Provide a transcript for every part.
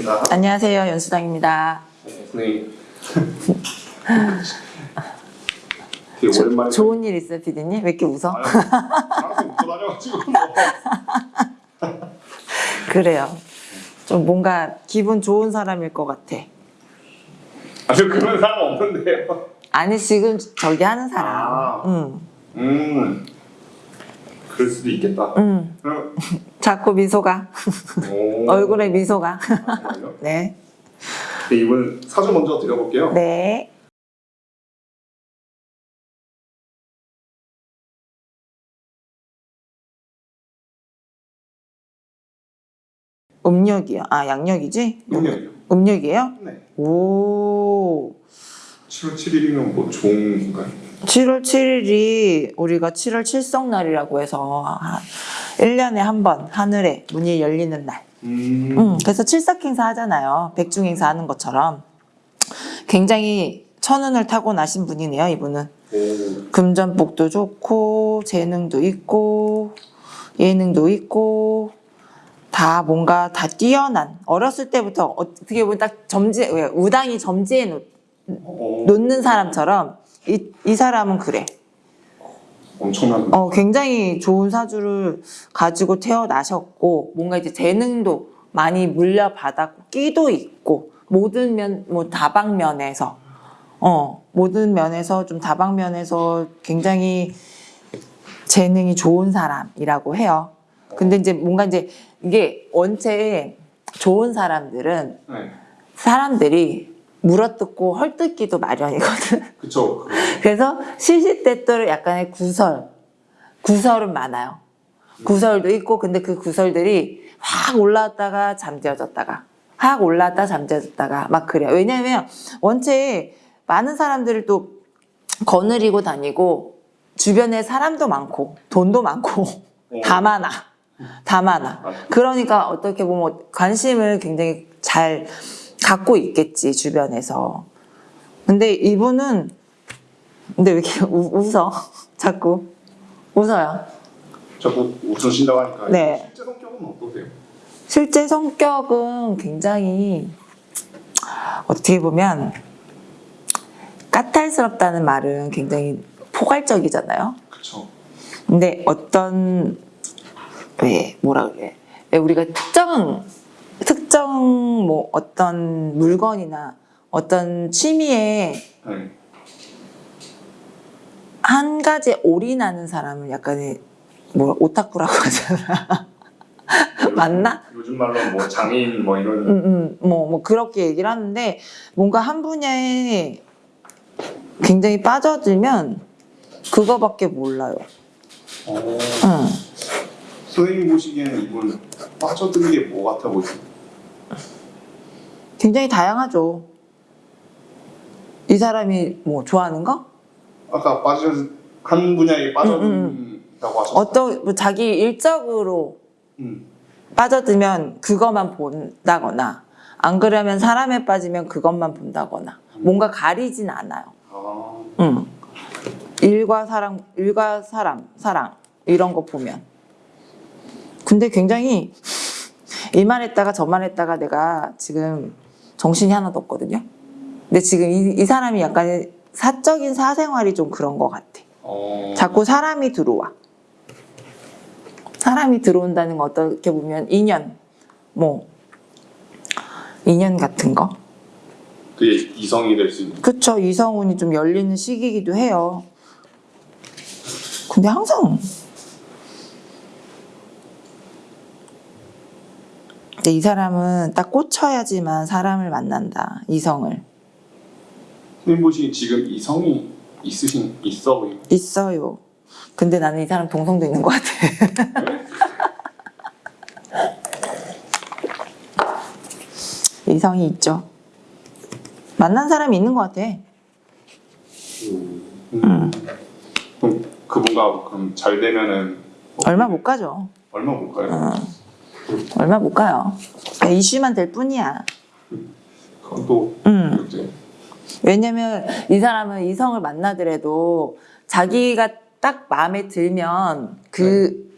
인사. 안녕하세요. 연수당입니다. 네. 되게 오랜만에. 좋은 일 있어요, 피디님? 왜 이렇게 웃어? 아유. 뭐. 그래요. 좀 뭔가 기분 좋은 사람일 것 같아. 아주 그런 사람 없는데요. 아니, 지금 저기 하는 사람. 아. 응, 음. 그럴 수도 있겠다. 응. 그럼, 자꾸 미소가. 오. 얼굴에 미소가. 아? 네. 네, 이분 사주 먼저 드려볼게요. 네. 음력이요. 아, 양력이지? 용량이요. 음력이에요? 네. 오. 7월 7일이면 뭐 좋은 건가요? 7월 7일이 우리가 7월 칠성날이라고 해서 1년에 한 번 하늘에 문이 열리는 날. 음. 음, 그래서 칠삭행사 하잖아요. 백중행사 하는 것처럼. 굉장히 천운을 타고 나신 분이네요, 이분은. 오. 금전복도 좋고, 재능도 있고, 예능도 있고, 다 뭔가 다 뛰어난, 어렸을 때부터 어떻게 보면 딱 점지, 왜, 우당이 점지해 놓, 어, 놓는 사람처럼 이, 이 사람은 그래. 엄청난. 어, 굉장히 좋은 사주를 가지고 태어나셨고, 뭔가 이제 재능도 많이 물려받았고, 끼도 있고, 모든 면, 뭐 다방면에서, 어, 모든 면에서 좀 다방면에서 굉장히 재능이 좋은 사람이라고 해요. 근데 이제 뭔가 이제 이게 원체 좋은 사람들은 네. 사람들이 물어뜯고 헐뜯기도 마련이거든. 그쵸. 그래서 시시때때로 약간의 구설, 구설은 많아요. 구설도 있고, 근데 그 구설들이 확 올라왔다가 잠재워졌다가, 확 올라왔다 잠재워졌다가 막 그래요. 왜냐면 원체 많은 사람들을 또 거느리고 다니고, 주변에 사람도 많고, 돈도 많고, 다 많아. 다 많아. 그러니까 어떻게 보면 관심을 굉장히 잘 갖고 있겠지, 주변에서. 근데 이분은 근데 왜 이렇게 우, 웃어? 자꾸 웃어요. 자꾸 웃으신다고 하니까 네. 실제 성격은 어떠세요? 실제 성격은 굉장히 어떻게 보면 까탈스럽다는 말은 굉장히 포괄적이잖아요. 그쵸. 근데 어떤 왜 뭐라 그래? 왜 우리가 특정 특정 뭐 어떤 물건이나 어떤 취미에 네. 한 가지에 올인하는 사람을 약간의 뭐 오타쿠라고 하잖아. 맞나? 요즘 말로 뭐 장인 뭐 이런 음, 음, 뭐, 뭐 그렇게 얘기를 하는데 뭔가 한 분야에 굉장히 빠져들면 그거밖에 몰라요. 어, 응. 선생님 보시기에는 이분 빠져드는 게 뭐 같아 보이세요? 굉장히 다양하죠. 이 사람이 뭐 좋아하는 거? 아까 빠져 한 분야에 빠져든다고 하셨어요. 어떤 뭐 자기 일적으로 음. 빠져들면 그것만 본다거나 안 그러면 사람에 빠지면 그것만 본다거나 뭔가 가리진 않아요. 아, 응. 일과 사랑, 일과 사람, 사랑 이런 거 보면. 근데 굉장히 이말 했다가 저말 했다가 내가 지금 정신이 하나도 없거든요. 근데 지금 이, 이 사람이 약간 사적인 사생활이 좀 그런 것 같아. 어, 자꾸 사람이 들어와. 사람이 들어온다는 거 어떻게 보면 인연, 뭐 인연 같은 거. 그게 이성이 될 수 있는. 그쵸 이성운이 좀 열리는 시기이기도 해요 근데 항상 근데 이 사람은 딱 꽂혀야지만 사람을 만난다 이성을. 선생님 지금 이성이 있으신 있어 보이고. 있어요. 근데 나는 이 사람 동성도 있는 것 같아. 이성이 있죠. 만난 사람이 있는 것 같아. 음. 그럼 그분과 그럼 잘 되면은 뭐 얼마 못 가죠. 얼마 못 가요? 어. 얼마 못 가요 이슈만 될 뿐이야 그건 또 음. 왜냐면 이 사람은 이성을 만나더라도 자기가 딱 마음에 들면 그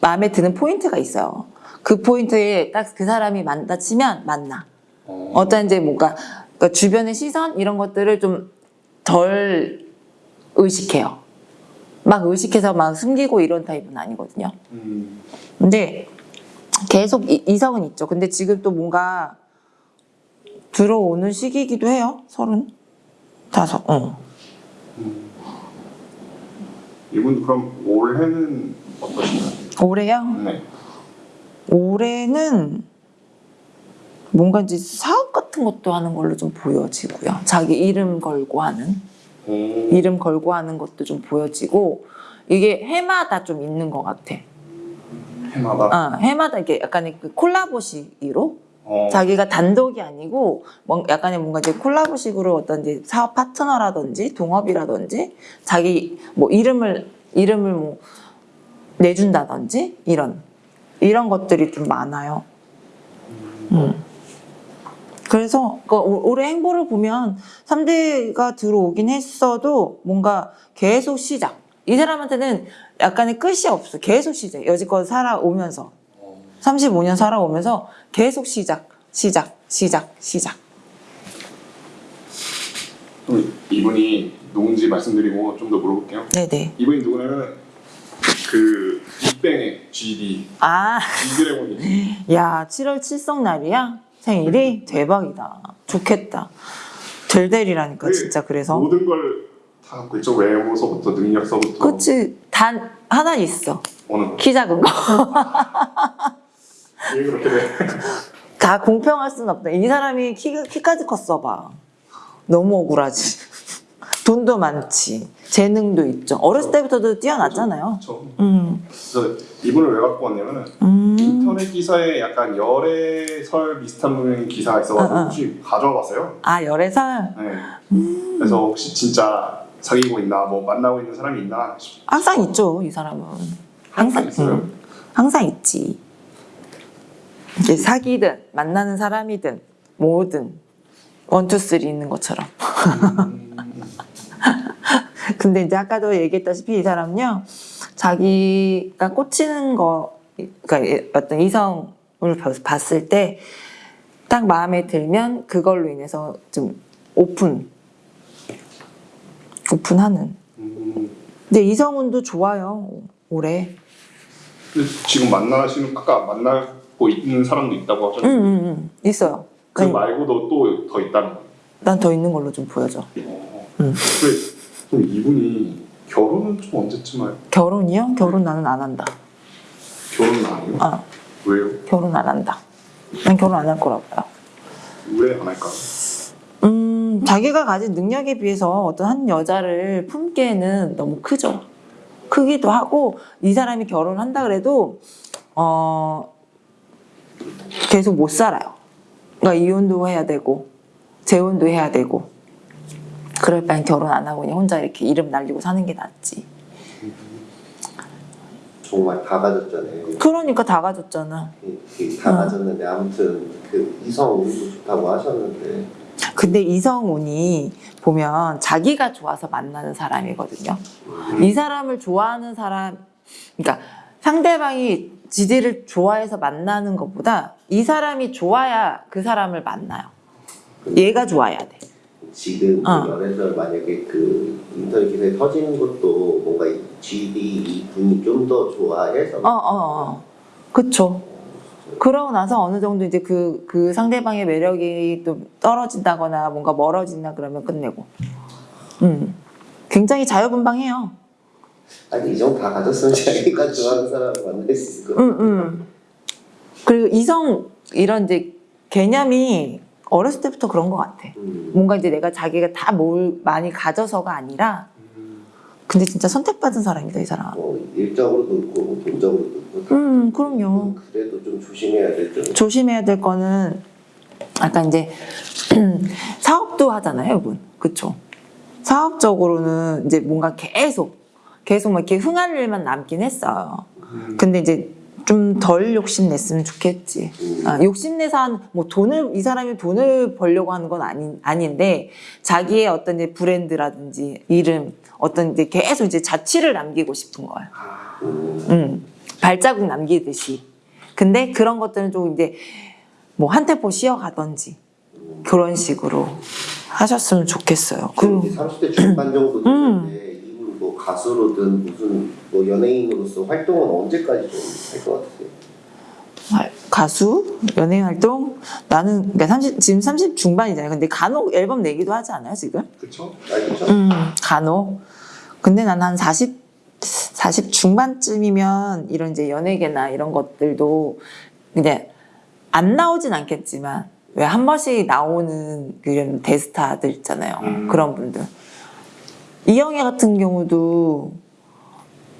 마음에 드는 포인트가 있어요. 그 포인트에 딱 그 사람이 만나 치면 만나. 어. 어떤 이제 뭔가 그러니까 주변의 시선 이런 것들을 좀 덜 의식해요. 막 의식해서 막 숨기고 이런 타입은 아니거든요. 음. 근데 계속 이, 이성은 있죠. 근데 지금 또 뭔가 들어오는 시기이기도 해요. 서른 다섯. 어. 음. 이분 그럼 올해는 어떠신가요? 올해요? 네. 올해는 뭔가 이제 사업 같은 것도 하는 걸로 좀 보여지고요. 자기 이름 걸고 하는 오. 이름 걸고 하는 것도 좀 보여지고 이게 해마다 좀 있는 것 같아. 해마다. 아, 해마다 이게 약간의 그 콜라보식으로 어. 자기가 단독이 아니고 뭔- 약간의 뭔가 이제 콜라보식으로 어떤 이제 사업 파트너라든지 동업이라든지 자기 뭐 이름을 이름을 뭐 내준다든지 이런 이런 것들이 좀 많아요. 음. 그래서 그 올- 올해 행보를 보면 3대가 들어오긴 했어도 뭔가 계속 시작. 이 사람한테는 약간의 끝이 없어. 계속 시작. 여지껏 살아오면서. 어. 35년 살아오면서 계속 시작, 시작, 시작, 시작. 그럼 이분이 누군지 말씀드리고 좀 더 물어볼게요. 네네. 이분이 누구냐면 그 빅뱅의 GD, 아, G드래곤이 야, 7월 칠성 날이야? 생일이? 대박이다. 좋겠다. 델델이라니까, 진짜 그래서. 모든 걸 다 갖고 있죠. 외모서부터 능력서부터 그치. 단, 하나 있어. 키 작은 거. 다 공평할 순 없다. 이 사람이 키, 키까지 컸어 봐. 너무 억울하지. 돈도 많지. 재능도 있죠. 어렸을 때부터도 뛰어났잖아요. 그렇죠. 음. 그래서 이분을 왜 갖고 왔냐면은 음. 인터넷 기사에 약간 열애설 비슷한 기사가 어, 어. 혹시 가져와 봤어요. 아, 열애설? 네. 음. 그래서 혹시 진짜 사귀고 있나, 뭐 만나고 있는 사람이 있나 싶- 항상 있죠, 이 사람은. 항상 있어요. 음, 항상 있지. 이제 사귀든 만나는 사람이든 뭐든 one two three 있는 것처럼. 음. 근데 이제 아까도 얘기했다시피 이 사람은요, 자기가 꽂히는 거, 그러니까 어떤 이성을 봤을 때 딱 마음에 들면 그걸로 인해서 좀 오픈, 오픈하는. 음. 근데 이성운도 좋아요, 올해. 지금 만나시는 아까 만나고 있는 사람도 있다고 응, 하셨는데 응, 응. 있어요. 그 말고도 또 더 있다는 거예요. 난 더 있는 걸로 좀 보여져. 어. 응. 근데 좀 이분이 결혼은 좀 언제쯤 할? 결혼이요? 결혼 나는 안 한다. 결혼은 안 해요? 아, 왜요? 결혼 안 한다. 난 결혼 안 할 거라고 봐요. 왜 안 할까? 음, 자기가 가진 능력에 비해서 어떤 한 여자를 품기에는 너무 크죠. 크기도 하고, 이 사람이 결혼한다 그래도, 어, 계속 못 살아요. 그러니까 이혼도 해야 되고, 재혼도 해야 되고, 그럴 바엔 결혼 안 하고 그냥 혼자 이렇게 이름 날리고 사는 게 낫지. 정말 다 가졌잖아요. 그러니까 다 가졌잖아. 이- 다 어. 가졌는데 아무튼 그 이성 운도 좋다고 하셨는데 근데 이성운이 보면 자기가 좋아서 만나는 사람이거든요. 이 사람을 좋아하는 사람, 그러니까 상대방이 지디를 좋아해서 만나는 것보다 이 사람이 좋아야 그 사람을 만나요. 얘가 좋아야 돼. 지금 어. 그 연애설 만약에 그 인터넷 기사에 터지는 것도 뭔가 이 GD 이 분이 좀 더 좋아해서 어, 어, 어. 그쵸. 그러고 나서 어느 정도 이제 그, 그 상대방의 매력이 또 떨어진다거나 뭔가 멀어진다 그러면 끝내고. 음. 굉장히 자유분방해요. 아니 이 정도 다 가졌으면 자기가 좋아하는 사람을 만날 수 있을 것 같아요. 응, 응. 그리고 이성 이런 이제 개념이 어렸을 때부터 그런 것 같아. 음. 뭔가 이제 내가 자기가 다 뭘 많이 가져서가 아니라, 음. 근데 진짜 선택받은 사람이다 이 사람. 뭐 일적으로도 그렇고 뭐 돈적으로도 그렇고 음, 그럼요. 그래도 좀 조심해야 되죠. 조심해야 될 거는 약간 이제 사업도 하잖아요, 이분. 그쵸? 사업적으로는 이제 뭔가 계속 계속 막 이렇게 흥할 일만 남긴 했어요. 음. 근데 이제 좀 덜 욕심 냈으면 좋겠지. 음. 아, 욕심 내서 한, 뭐 돈을, 이 사람이 돈을 벌려고 하는 건 아니, 아닌데, 자기의 어떤 이제 브랜드라든지 이름, 어떤 이제 계속 이제 자취를 남기고 싶은 거야. 아, 음. 음, 발자국 남기듯이. 근데 그런 것들은 좀 이제 뭐 한 템포 쉬어가던지 그런 식으로 하셨으면 좋겠어요. 그 이제 30대 중반 정도 음. 되는데 이분 뭐 가수로든 무슨 뭐 연예인으로서 활동은 언제까지 좀 할 것 같으세요? 아, 가수 연예인 활동 나는 그러니까 30 지금 30 중반이잖아요. 근데 간혹 앨범 내기도 하지 않아요 지금? 그쵸? 알겠죠? 음, 간혹. 근데 난 한 40, 40 중반쯤이면 이런 이제 연예계나 이런 것들도 이제 안 나오진 않겠지만 왜 한 번씩 나오는 그런 대스타들 있잖아요. 음. 그런 분들. 이영애 같은 경우도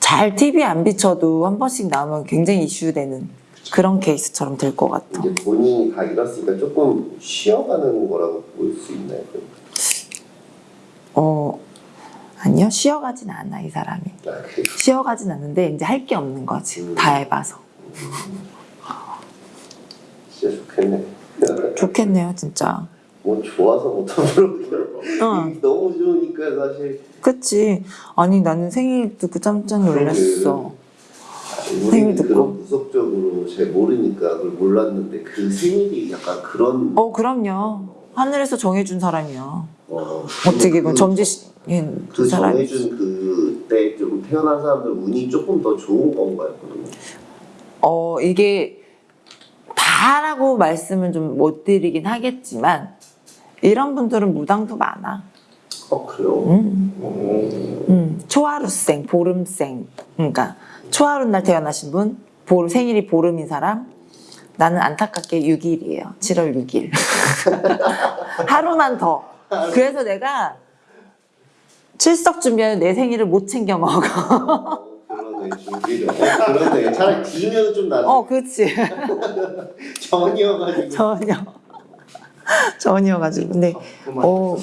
잘 TV에 안 비춰도 한 번씩 나오면 굉장히 이슈되는 그런 케이스처럼 될 것 같아. 이제 본인이 다 이뤘으니까 조금 쉬어가는 거라고 볼 수 있나요? 어, 아니요. 쉬어가진 않아, 이 사람이. 아. 쉬어가진 않는데 이제 할 게 없는 거지. 다 해봐서. 진짜 좋겠네. 좋겠네요, 진짜. 뭐 좋아서 못하는 거예요. 어, 너무 좋으니까 사실 그치. 아니, 나는 생일 듣고 깜짝 놀랐어. 생일 우리는 듣고. 그런 무속적으로 잘 모르니까 그걸 몰랐는데 그 생일이 약간 그런 어, 그럼요. 하늘에서 정해준 사람이야. 어, 어떻게 그, 보면 점지신 그그 사람. 정해준 그때 좀 태어난 사람들 운이 조금 더 좋은 건가요? 어, 이게 다라고 말씀은 좀 못 드리긴 하겠지만, 이런 분들은 무당도 많아. 어 그래요? 음. 어, 음, 초하루생, 보름생. 그러니까 초하루 날 태어나신 분, 보름, 생일이 보름인 사람. 나는 안타깝게 6일이에요. 7월 6일. 하루만 더. 그래서 내가 출석 준비하면 내 생일을 못 챙겨 먹어. 그러네 차라리 뒤면 좀 나지 어, 그치. 전이어가지고 전혀. 전혀가지고. 근데 그만 어.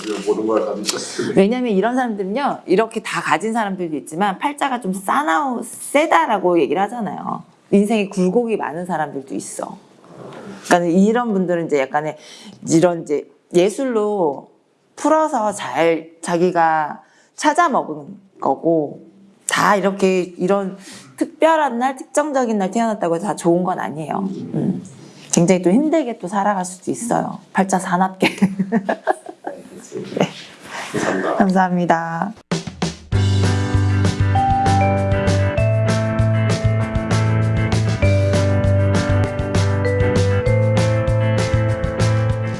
왜냐면 이런 사람들은요, 이렇게 다 가진 사람들도 있지만 팔자가 좀 싸나우, 세다라고 얘기를 하잖아요. 인생에 굴곡이 많은 사람들도 있어. 그러니까 이런 분들은 이제 약간의 이런 이제 예술로 풀어서 잘 자기가 찾아 먹은 거고 다 이렇게 이런 특별한 날, 특정적인 날 태어났다고 해서 다 좋은 건 아니에요. 음. 굉장히 또 힘들게 또 살아갈 수도 있어요. 팔자 사납게. 감사합니다 감사합니다.